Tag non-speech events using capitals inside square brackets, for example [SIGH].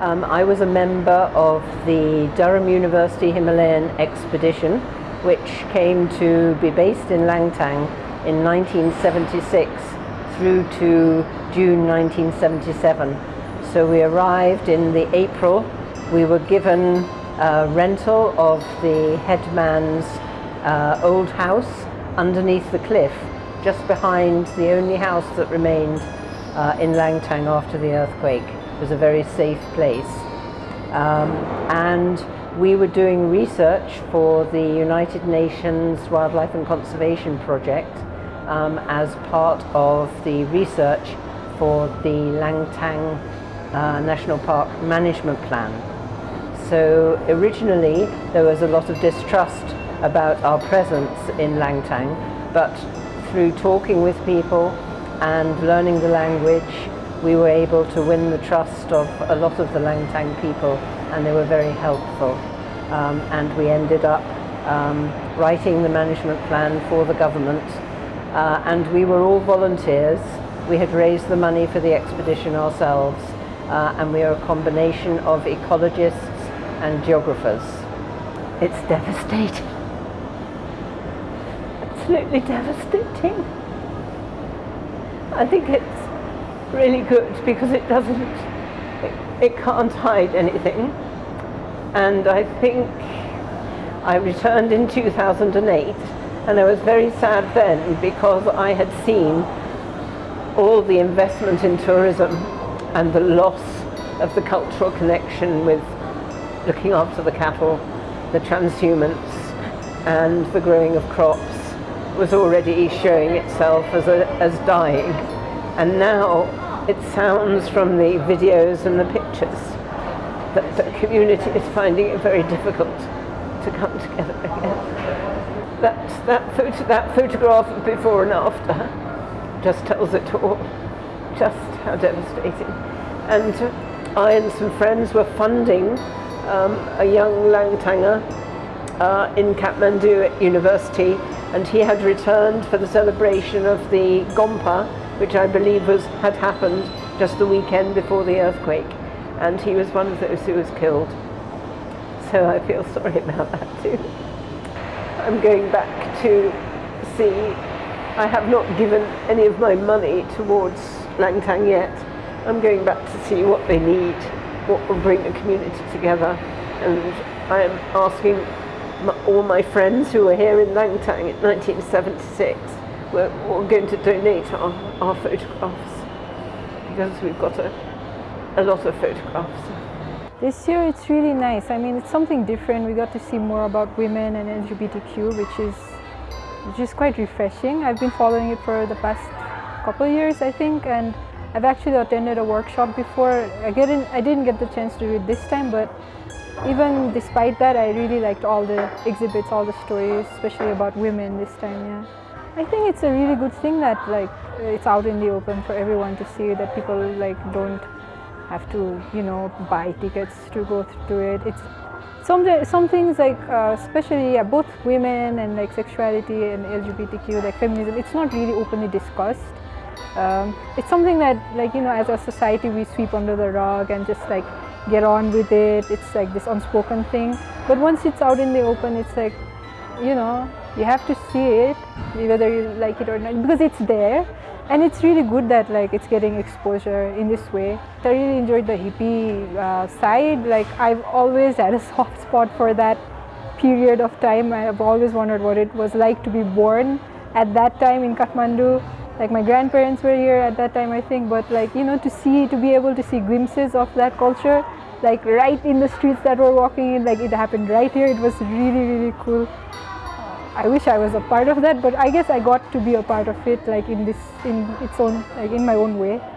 Um, I was a member of the Durham University Himalayan expedition which came to be based in Langtang in 1976 through to June 1977. So we arrived in the April. We were given a rental of the headman's uh, old house underneath the cliff, just behind the only house that remained uh, in Langtang after the earthquake. Was a very safe place. Um, and we were doing research for the United Nations Wildlife and Conservation Project um, as part of the research for the Langtang uh, National Park Management Plan. So originally there was a lot of distrust about our presence in Langtang, but through talking with people and learning the language, we were able to win the trust of a lot of the Langtang people and they were very helpful. Um, and we ended up um, writing the management plan for the government uh, and we were all volunteers. We had raised the money for the expedition ourselves uh, and we are a combination of ecologists and geographers. It's devastating. Absolutely devastating. I think it's really good because it doesn't, it, it can't hide anything. And I think I returned in 2008 and I was very sad then because I had seen all the investment in tourism and the loss of the cultural connection with looking after the cattle, the transhumance and the growing of crops was already showing itself as, a, as dying. And now it sounds from the videos and the pictures that the community is finding it very difficult to come together again. That, that, photo, that photograph of before and after just tells it all, just how devastating. And I and some friends were funding um, a young Langtanger uh, in Kathmandu at university and he had returned for the celebration of the Gompa which I believe was, had happened just the weekend before the earthquake and he was one of those who was killed. So I feel sorry about that too. I'm going back to see, I have not given any of my money towards Langtang yet. I'm going back to see what they need, what will bring the community together and I am asking all my friends who were here in Langtang in 1976 we're, we're going to donate our, our photographs because we've got a, a lot of photographs. This year it's really nice. I mean, it's something different. We got to see more about women and LGBTQ, which is is quite refreshing. I've been following it for the past couple of years, I think, and I've actually attended a workshop before. I didn't, I didn't get the chance to do it this time, but even despite that, I really liked all the exhibits, all the stories, especially about women this time, yeah. I think it's a really good thing that like it's out in the open for everyone to see that people like don't have to, you know, buy tickets to go through it. It's some, some things like, uh, especially yeah, both women and like sexuality and LGBTQ, like feminism, it's not really openly discussed. Um, it's something that like, you know, as a society we sweep under the rug and just like get on with it. It's like this unspoken thing. But once it's out in the open, it's like, you know, you have to see it, whether you like it or not, because it's there. And it's really good that like it's getting exposure in this way. I really enjoyed the hippie uh, side. Like I've always had a [LAUGHS] soft spot for that period of time. I've always wondered what it was like to be born at that time in Kathmandu like my grandparents were here at that time I think but like you know to see to be able to see glimpses of that culture like right in the streets that we're walking in like it happened right here it was really really cool I wish I was a part of that but I guess I got to be a part of it like in this in its own like in my own way